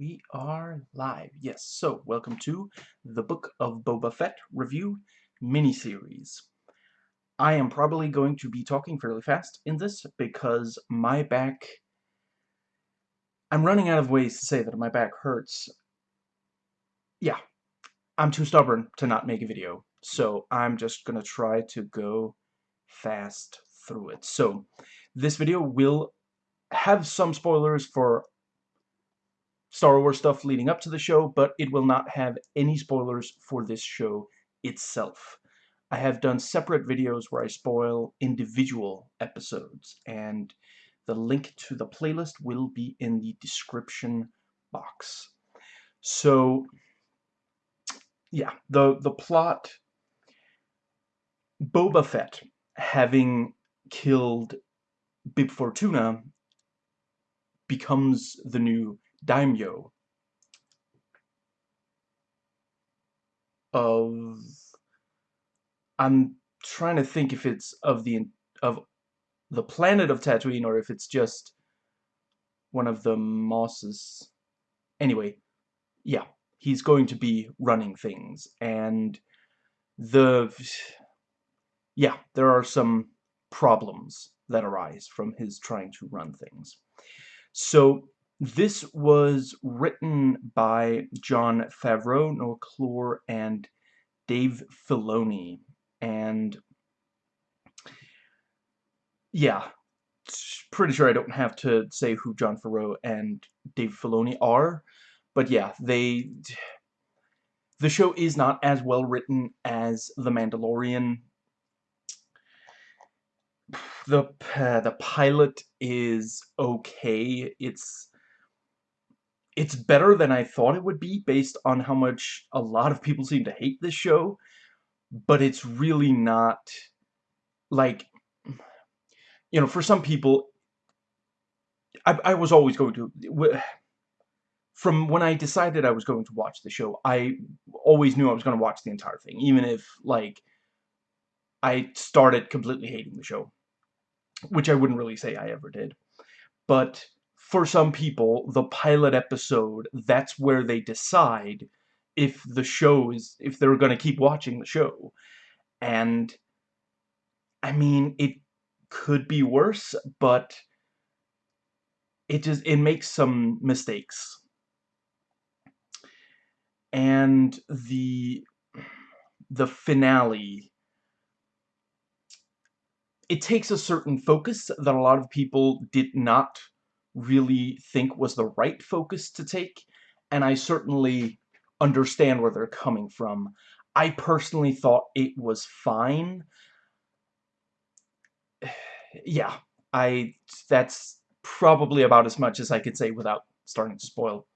We are live. Yes, so welcome to the Book of Boba Fett review miniseries. I am probably going to be talking fairly fast in this because my back... I'm running out of ways to say that my back hurts. Yeah, I'm too stubborn to not make a video, so I'm just gonna try to go fast through it. So, this video will have some spoilers for Star Wars stuff leading up to the show, but it will not have any spoilers for this show itself. I have done separate videos where I spoil individual episodes, and the link to the playlist will be in the description box. So, yeah, the, the plot... Boba Fett, having killed Bib Fortuna, becomes the new daimyo of I'm trying to think if it's of the of the planet of Tatooine or if it's just one of the mosses. Anyway, yeah, he's going to be running things and the yeah, there are some problems that arise from his trying to run things. So this was written by Jon Favreau, Noah Kloor, and Dave Filoni. And yeah, pretty sure I don't have to say who Jon Favreau and Dave Filoni are. But yeah, they... The show is not as well written as The Mandalorian. The, uh, the pilot is okay. It's it's better than I thought it would be based on how much a lot of people seem to hate this show, but it's really not, like, you know, for some people, I, I was always going to, from when I decided I was going to watch the show, I always knew I was going to watch the entire thing, even if, like, I started completely hating the show, which I wouldn't really say I ever did, but for some people, the pilot episode, that's where they decide if the show is, if they're going to keep watching the show. And, I mean, it could be worse, but it just, it makes some mistakes. And the, the finale, it takes a certain focus that a lot of people did not really think was the right focus to take, and I certainly understand where they're coming from. I personally thought it was fine. yeah, I that's probably about as much as I could say without starting to spoil.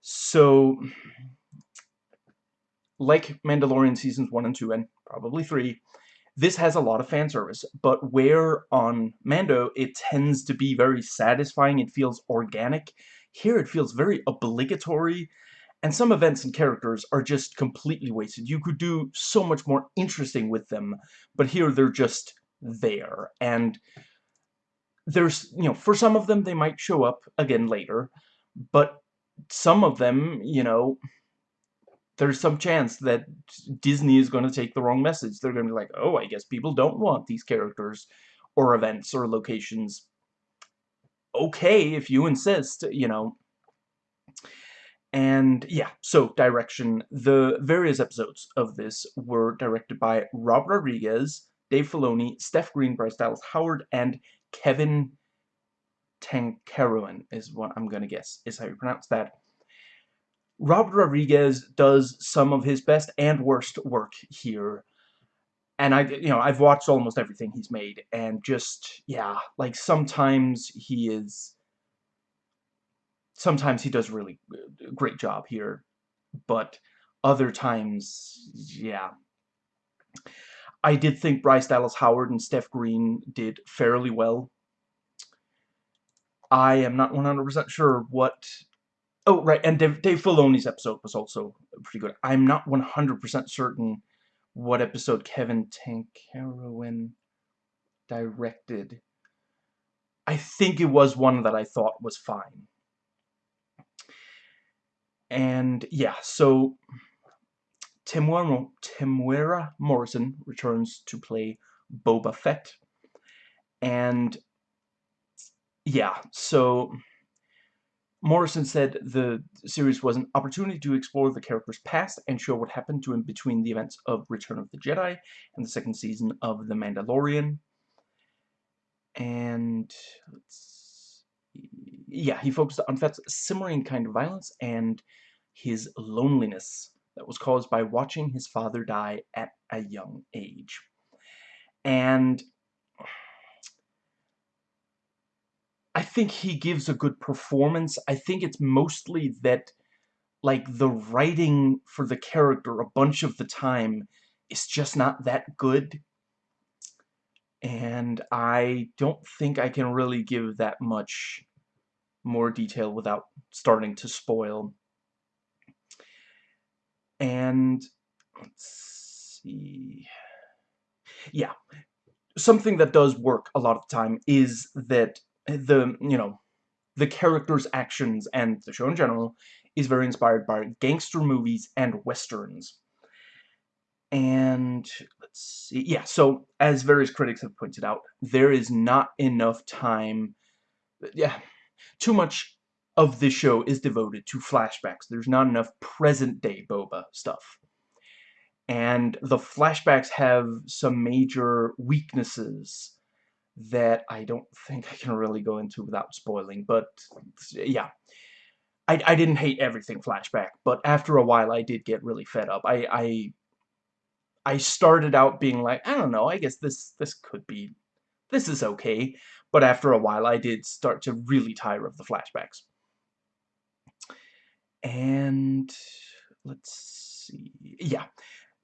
So, like Mandalorian Seasons 1 and 2, and probably 3, this has a lot of fan service, but where on Mando it tends to be very satisfying, it feels organic, here it feels very obligatory, and some events and characters are just completely wasted. You could do so much more interesting with them, but here they're just there, and there's, you know, for some of them they might show up again later, but some of them, you know, there's some chance that Disney is going to take the wrong message. They're going to be like, oh, I guess people don't want these characters or events or locations. Okay, if you insist, you know. And yeah, so direction. The various episodes of this were directed by Rob Rodriguez, Dave Filoni, Steph Green, Bryce Dallas Howard, and Kevin Tancharoen is what I'm going to guess is how you pronounce that. Robert Rodriguez does some of his best and worst work here. And I, you know, I've watched almost everything he's made, and just, yeah, like, sometimes he is, sometimes he does really great job here, but other times, yeah. I did think Bryce Dallas Howard and Steph Green did fairly well. I am not 100% sure what Oh, right, and Dave, Dave Filoni's episode was also pretty good. I'm not 100% certain what episode Kevin Tancharoen directed. I think it was one that I thought was fine. And yeah, so Temuera, Temuera Morrison returns to play Boba Fett. And yeah, so Morrison said the series was an opportunity to explore the character's past and show what happened to him between the events of Return of the Jedi and the second season of The Mandalorian. And yeah, he focused on Fett's simmering kind of violence and his loneliness that was caused by watching his father die at a young age. And think he gives a good performance. I think it's mostly that, like, the writing for the character a bunch of the time is just not that good. And I don't think I can really give that much more detail without starting to spoil. And, let's see... Yeah, something that does work a lot of the time is that the, you know, the character's actions and the show in general is very inspired by gangster movies and westerns. And let's see, yeah, so as various critics have pointed out, there is not enough time, yeah, too much of this show is devoted to flashbacks. There's not enough present-day Boba stuff. And the flashbacks have some major weaknesses that I don't think I can really go into without spoiling, but yeah. I, I didn't hate everything flashback, but after a while I did get really fed up. I, I I started out being like, I don't know, I guess this this could be this is okay, but after a while I did start to really tire of the flashbacks. And let's see. Yeah.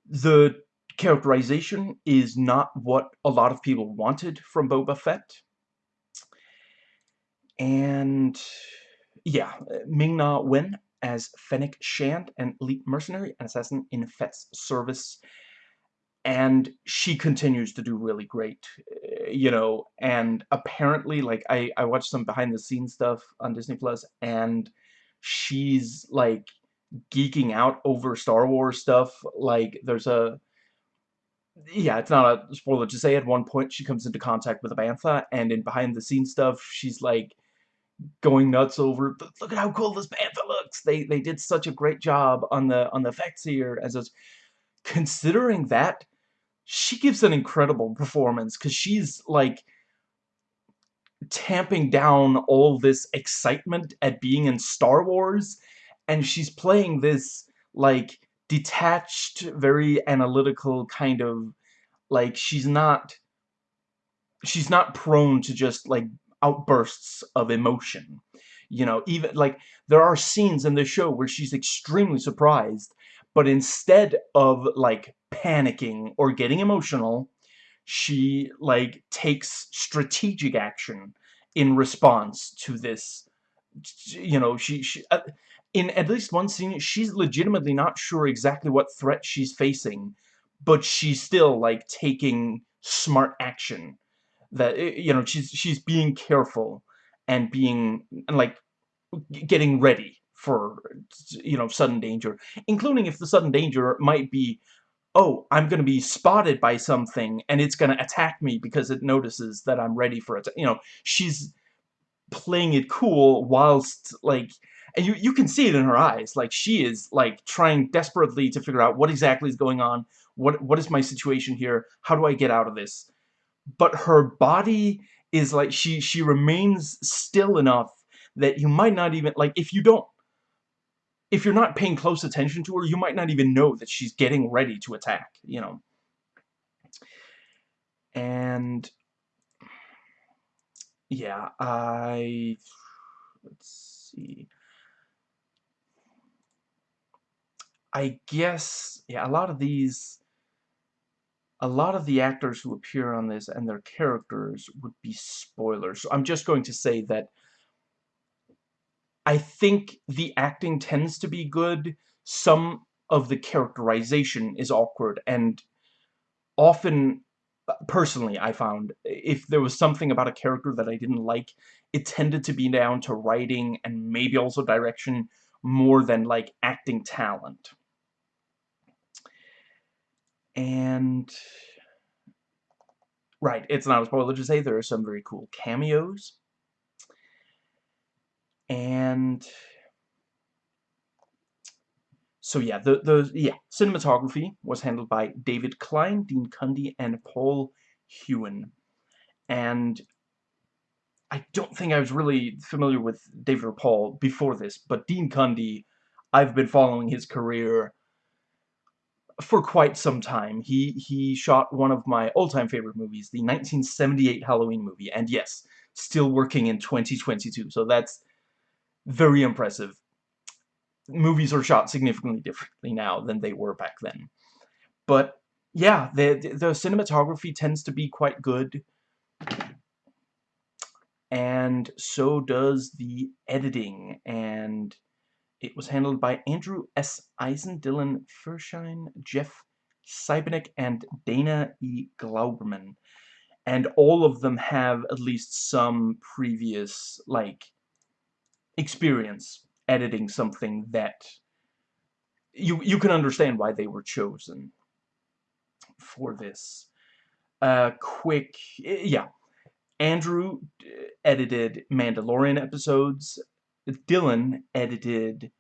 The characterization is not what a lot of people wanted from Boba Fett. And yeah, Ming-Na Wen as Fennec Shand, an elite mercenary and assassin in Fett's service. And she continues to do really great, eh, you know, and apparently, like, I, I watched some behind-the-scenes stuff on Disney Plus, and she's, like, geeking out over Star Wars stuff. Like, there's a yeah, it's not a spoiler to say at one point she comes into contact with a bantha, and in behind-the-scenes stuff, she's like going nuts over look at how cool this bantha looks. They they did such a great job on the on the effects here as considering that she gives an incredible performance because she's like tamping down all this excitement at being in Star Wars and she's playing this like detached, very analytical kind of, like, she's not, she's not prone to just, like, outbursts of emotion. You know, even, like, there are scenes in the show where she's extremely surprised, but instead of, like, panicking or getting emotional, she, like, takes strategic action in response to this, you know, she, she uh, in at least one scene, she's legitimately not sure exactly what threat she's facing, but she's still, like, taking smart action. That, eh, you know, she's, she's being careful and being, and, like, getting ready for, you know, sudden danger. Including if the sudden danger might be, oh, I'm going to be spotted by something, and it's going to attack me because it notices that I'm ready for it. You know, she's playing it cool whilst, like, and you, you can see it in her eyes. Like, she is, like, trying desperately to figure out what exactly is going on. What What is my situation here? How do I get out of this? But her body is, like, she, she remains still enough that you might not even, like, if you don't, if you're not paying close attention to her, you might not even know that she's getting ready to attack, you know. And, yeah, I, let's see. I guess, yeah, a lot of these, a lot of the actors who appear on this and their characters would be spoilers. So I'm just going to say that I think the acting tends to be good. Some of the characterization is awkward, and often, personally, I found, if there was something about a character that I didn't like, it tended to be down to writing and maybe also direction more than like acting talent. And right, it's not a spoiler to say there are some very cool cameos. And so yeah, the the yeah, cinematography was handled by David Klein, Dean Cundey, and Paul Hughen. And I don't think I was really familiar with David or Paul before this, but Dean Cundey, I've been following his career for quite some time. He he shot one of my all-time favorite movies, the 1978 Halloween movie, and yes, still working in 2022. So that's very impressive. Movies are shot significantly differently now than they were back then. But yeah, the the cinematography tends to be quite good. And so does the editing and it was handled by Andrew S. Eisen, Dylan Feuerstein, Jeff Seibenick, and Dana E. Glauberman. And all of them have at least some previous, like, experience editing something that you you can understand why they were chosen for this. Uh, quick, yeah. Andrew edited Mandalorian episodes. Dylan edited,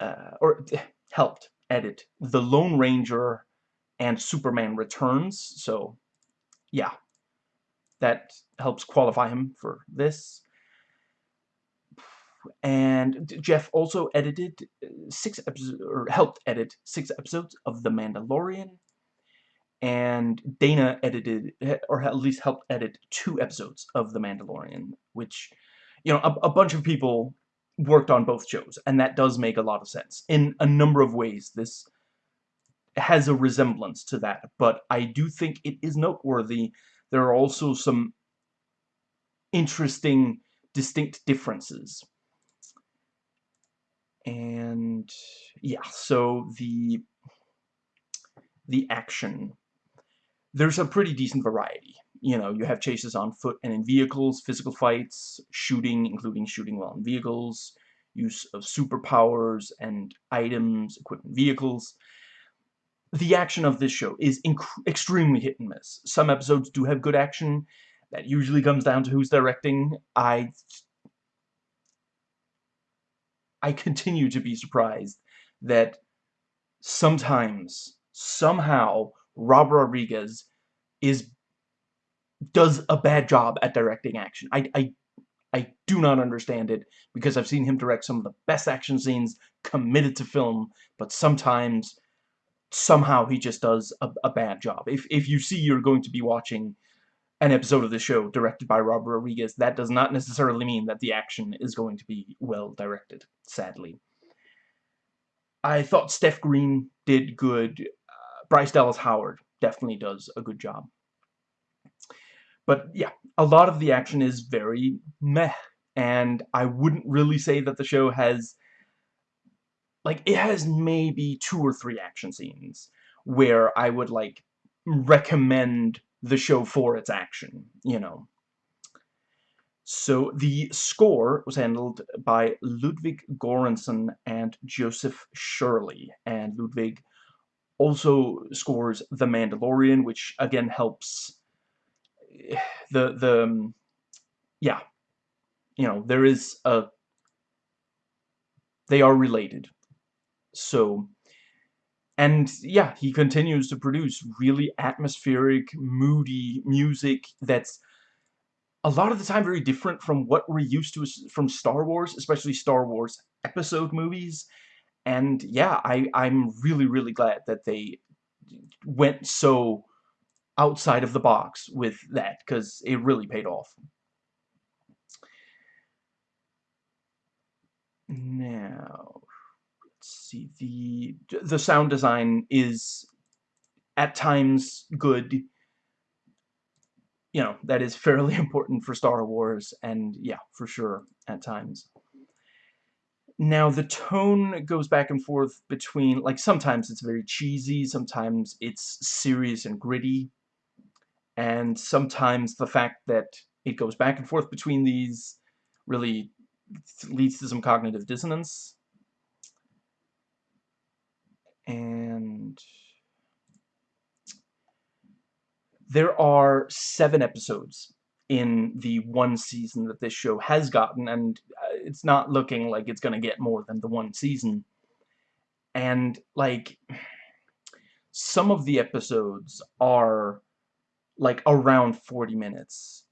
uh, or helped edit The Lone Ranger and Superman Returns. So, yeah, that helps qualify him for this. And Jeff also edited uh, six episodes, or helped edit six episodes of The Mandalorian. And Dana edited, or at least helped edit two episodes of The Mandalorian, which you know, a, a bunch of people worked on both shows, and that does make a lot of sense. In a number of ways, this has a resemblance to that, but I do think it is noteworthy. There are also some interesting, distinct differences. And, yeah, so the, the action, there's a pretty decent variety you know, you have chases on foot and in vehicles, physical fights, shooting, including shooting while in vehicles, use of superpowers and items, equipment, vehicles. The action of this show is extremely hit and miss. Some episodes do have good action. That usually comes down to who's directing. I I continue to be surprised that sometimes, somehow, Rob Rodriguez is does a bad job at directing action. I, I, I do not understand it because I've seen him direct some of the best action scenes committed to film, but sometimes, somehow he just does a, a bad job. If, if you see you're going to be watching an episode of the show directed by Robert Rodriguez, that does not necessarily mean that the action is going to be well directed, sadly. I thought Steph Green did good. Uh, Bryce Dallas Howard definitely does a good job. But yeah, a lot of the action is very meh. And I wouldn't really say that the show has... Like, it has maybe two or three action scenes where I would, like, recommend the show for its action, you know. So the score was handled by Ludwig Göransson and Joseph Shirley. And Ludwig also scores The Mandalorian, which again helps the the um, yeah. You know there is a they are related. So and yeah he continues to produce really atmospheric moody music that's a lot of the time very different from what we're used to from Star Wars especially Star Wars episode movies. And yeah I I'm really really glad that they went so outside of the box with that because it really paid off. Now, let's see. The the sound design is at times good. You know, that is fairly important for Star Wars, and yeah, for sure, at times. Now, the tone goes back and forth between, like, sometimes it's very cheesy, sometimes it's serious and gritty and sometimes the fact that it goes back and forth between these really leads to some cognitive dissonance and there are seven episodes in the one season that this show has gotten, and uh, it's not looking like it's gonna get more than the one season. And, like, some of the episodes are, like, around 40 minutes.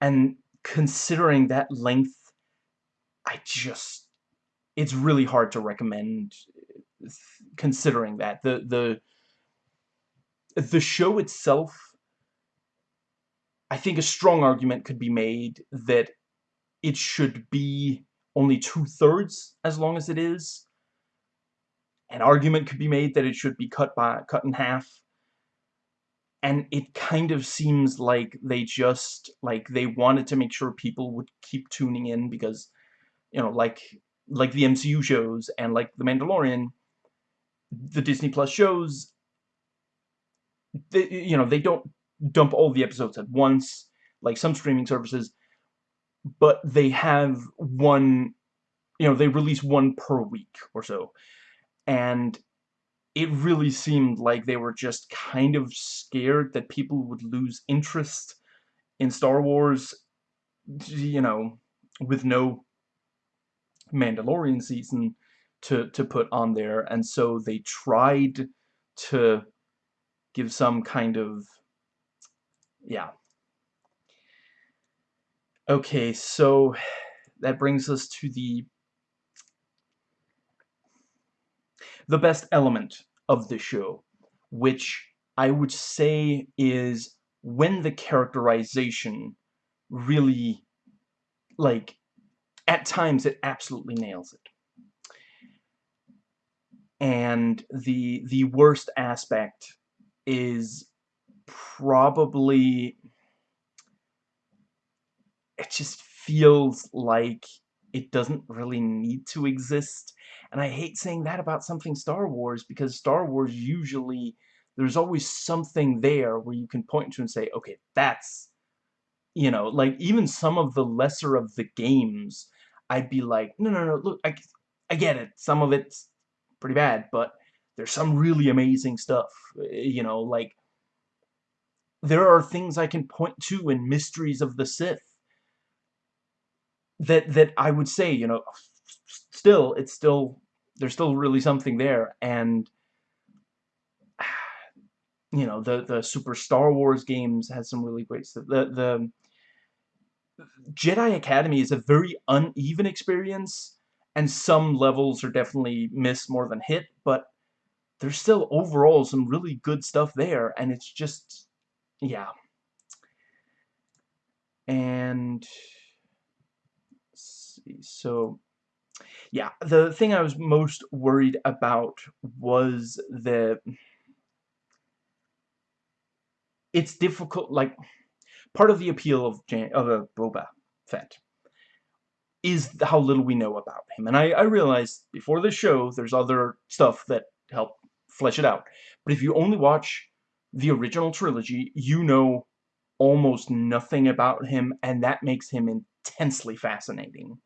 And considering that length, I just... It's really hard to recommend considering that. The, the, the show itself, I think a strong argument could be made that it should be only two-thirds as long as it is. An argument could be made that it should be cut by cut in half. And it kind of seems like they just, like, they wanted to make sure people would keep tuning in because, you know, like, like the MCU shows and like The Mandalorian, the Disney Plus shows they, you know, they don't dump all the episodes at once, like some streaming services, but they have one, you know, they release one per week or so. And it really seemed like they were just kind of scared that people would lose interest in Star Wars, you know, with no Mandalorian season to, to put on there. And so they tried to give some kind of yeah okay so that brings us to the the best element of the show which I would say is when the characterization really like at times it absolutely nails it. And the the worst aspect is probably it just feels like it doesn't really need to exist. And I hate saying that about something Star Wars because Star Wars usually there's always something there where you can point to and say okay that's you know like even some of the lesser of the games I'd be like no no no look I, I get it. Some of it's pretty bad but there's some really amazing stuff, eh, you know, like, there are things I can point to in Mysteries of the Sith that, that I would say, you know, still, it's still, there's still really something there, and, you know, the, the Super Star Wars games has some really great stuff. The, the Jedi Academy is a very uneven experience, and some levels are definitely miss more than hit, but there's still overall some really good stuff there, and it's just, yeah. And, see, so, yeah, the thing I was most worried about was the, it's difficult, like, part of the appeal of, Jan of a Boba Fett is how little we know about him. And I, I realized before the show, there's other stuff that help flesh it out. But if you only watch the original trilogy, you know almost nothing about him, and that makes him intensely fascinating.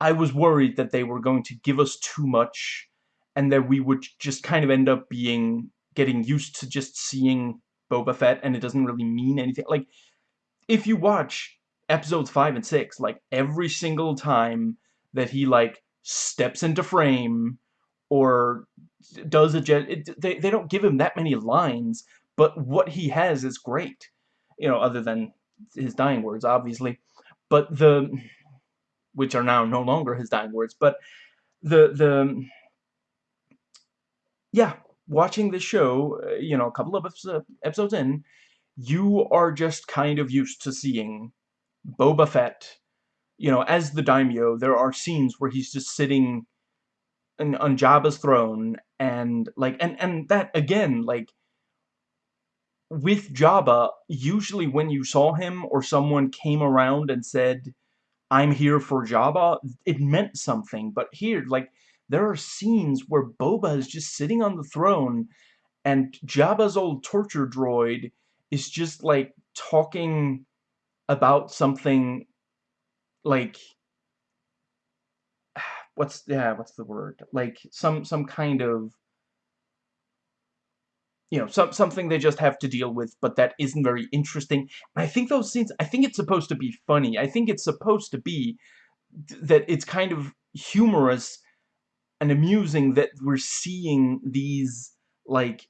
I was worried that they were going to give us too much, and that we would just kind of end up being, getting used to just seeing Boba Fett, and it doesn't really mean anything. Like, if you watch episodes 5 and 6, like, every single time that he, like, steps into frame, or does a jet. It, they they don't give him that many lines, but what he has is great. You know, other than his dying words, obviously, but the which are now no longer his dying words, but the the yeah, watching the show, uh, you know, a couple of episodes in, you are just kind of used to seeing Boba Fett, you know, as the daimyo, there are scenes where he's just sitting on, on Jabba's throne and like and and that again like with Jabba usually when you saw him or someone came around and said I'm here for Jabba it meant something but here like there are scenes where Boba is just sitting on the throne and Jabba's old torture droid is just like talking about something like what's yeah what's the word? Like some some kind of you know some something they just have to deal with but that isn't very interesting. And I think those scenes I think it's supposed to be funny. I think it's supposed to be that it's kind of humorous and amusing that we're seeing these like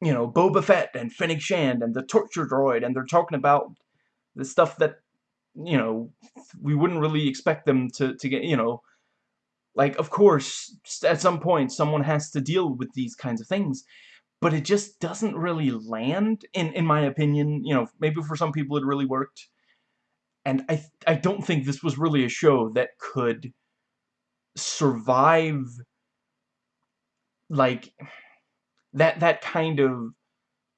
you know Boba Fett and Fennec Shand and the torture droid and they're talking about the stuff that you know we wouldn't really expect them to to get you know like of course at some point someone has to deal with these kinds of things but it just doesn't really land in in my opinion you know maybe for some people it really worked. And I I don't think this was really a show that could survive like that that kind of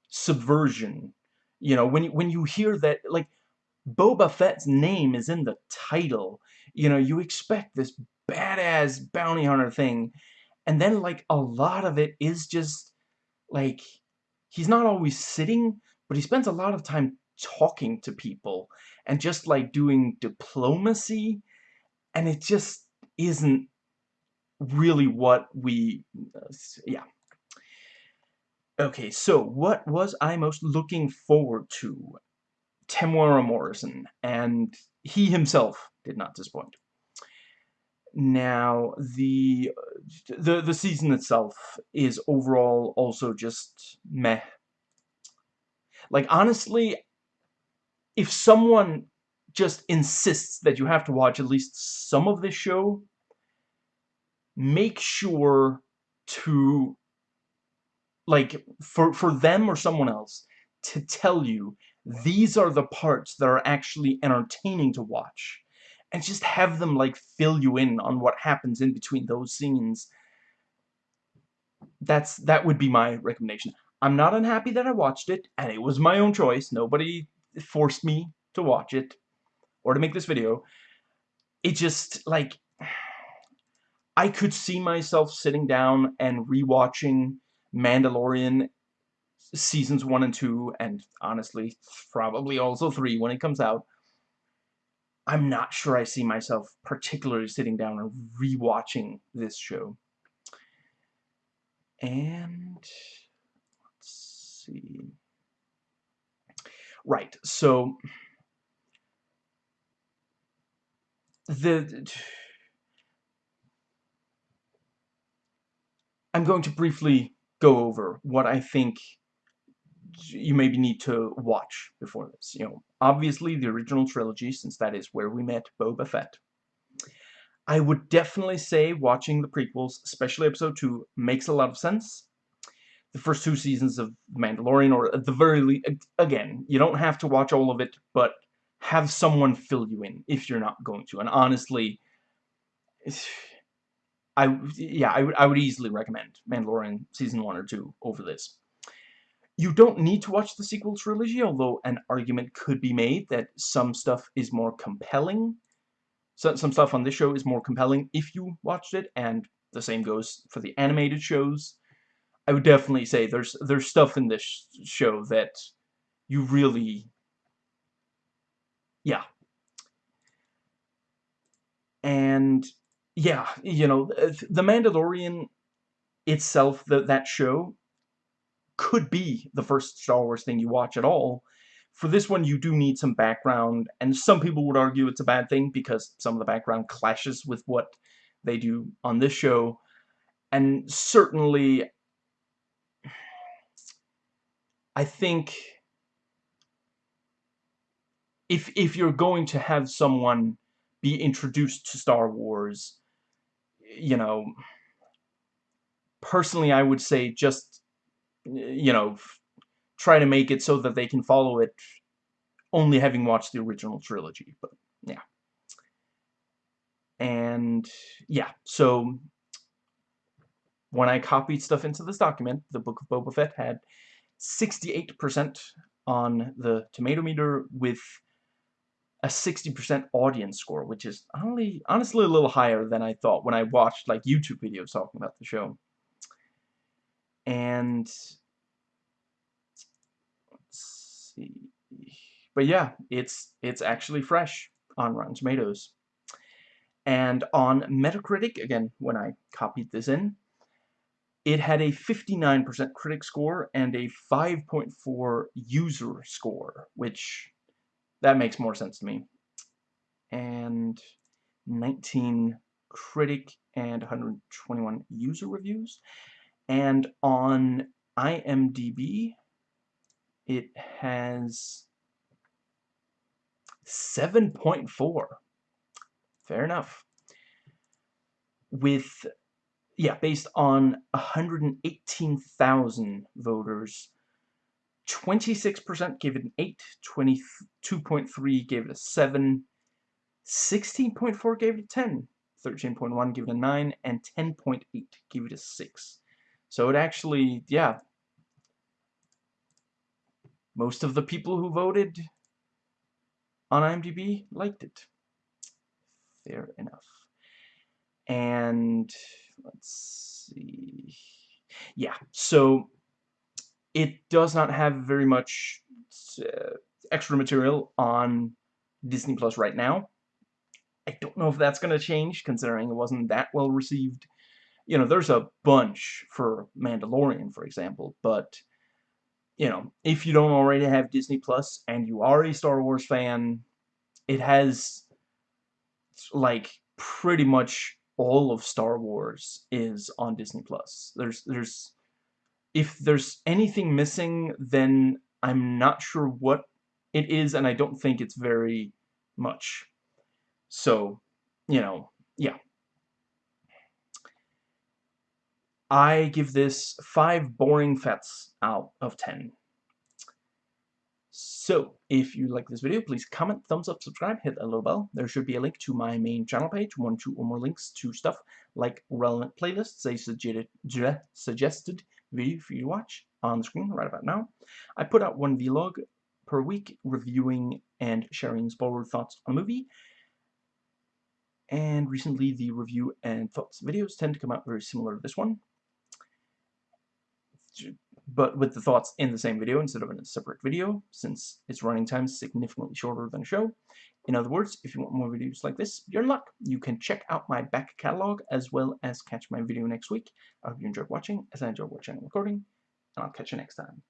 subversion. You know when when you hear that like Boba Fett's name is in the title you know you expect this badass bounty hunter thing. And then like a lot of it is just like he's not always sitting but he spends a lot of time talking to people and just like doing diplomacy and it just isn't really what we uh, yeah. Okay so what was I most looking forward to? Temuera Morrison and he himself did not disappoint now the the the season itself is overall also just meh like honestly if someone just insists that you have to watch at least some of this show, make sure to, like, for, for them or someone else, to tell you these are the parts that are actually entertaining to watch. And just have them, like, fill you in on what happens in between those scenes. That's, that would be my recommendation. I'm not unhappy that I watched it, and it was my own choice. Nobody forced me to watch it or to make this video. It just, like, I could see myself sitting down and rewatching Mandalorian seasons 1 and 2, and honestly, probably also 3 when it comes out. I'm not sure I see myself particularly sitting down and rewatching this show. And, let's see... Right, so the I'm going to briefly go over what I think you maybe need to watch before this. You know, obviously the original trilogy, since that is where we met Boba Fett. I would definitely say watching the prequels, especially Episode 2, makes a lot of sense the first two seasons of Mandalorian, or at the very least, again, you don't have to watch all of it, but have someone fill you in if you're not going to. And honestly, I yeah, I would I would easily recommend Mandalorian season one or two over this. You don't need to watch the sequel trilogy, although an argument could be made that some stuff is more compelling. So, some stuff on this show is more compelling if you watched it, and the same goes for the animated shows. I would definitely say there's there's stuff in this show that you really yeah and yeah you know the Mandalorian itself the, that show could be the first Star Wars thing you watch at all. For this one you do need some background and some people would argue it's a bad thing because some of the background clashes with what they do on this show. And certainly I think if if you're going to have someone be introduced to Star Wars, you know, personally I would say just you know try to make it so that they can follow it only having watched the original trilogy, but yeah. And yeah, so when I copied stuff into this document, the Book of Boba Fett had 68% on the tomato meter with a 60% audience score, which is only honestly a little higher than I thought when I watched like YouTube videos talking about the show. And let's see. But yeah, it's it's actually fresh on Rotten Tomatoes. And on Metacritic, again, when I copied this in, it had a 59% critic score and a 5.4 user score, which that makes more sense to me. And 19 critic and 121 user reviews. And on IMDb, it has 7.4. Fair enough. With, yeah, based on 118,000 voters, 26% gave it an 8, 22.3 gave it a 7, 16.4 gave it a 10, 13.1 gave it a 9, and 10.8 gave it a 6. So it actually, yeah, most of the people who voted on IMDb liked it. Fair enough. And let's see. Yeah, so it does not have very much uh, extra material on Disney Plus right now. I don't know if that's going to change, considering it wasn't that well received. You know, there's a bunch for Mandalorian, for example, but, you know, if you don't already have Disney Plus and you are a Star Wars fan, it has, like, pretty much all of Star Wars is on Disney Plus. There's, there's, if there's anything missing, then I'm not sure what it is, and I don't think it's very much. So, you know, yeah. I give this 5 boring fets out of 10. So, if you like this video, please comment, thumbs up, subscribe, hit that little bell. There should be a link to my main channel page, one, two, or more links to stuff like relevant playlists, a suggested video for you to watch on the screen right about now. I put out one vlog per week reviewing and sharing spoiler thoughts on a movie, and recently the review and thoughts videos tend to come out very similar to this one but with the thoughts in the same video instead of in a separate video since its running time is significantly shorter than a show. In other words, if you want more videos like this, you're in luck. You can check out my back catalog as well as catch my video next week. I hope you enjoyed watching as I enjoyed watching and recording, and I'll catch you next time.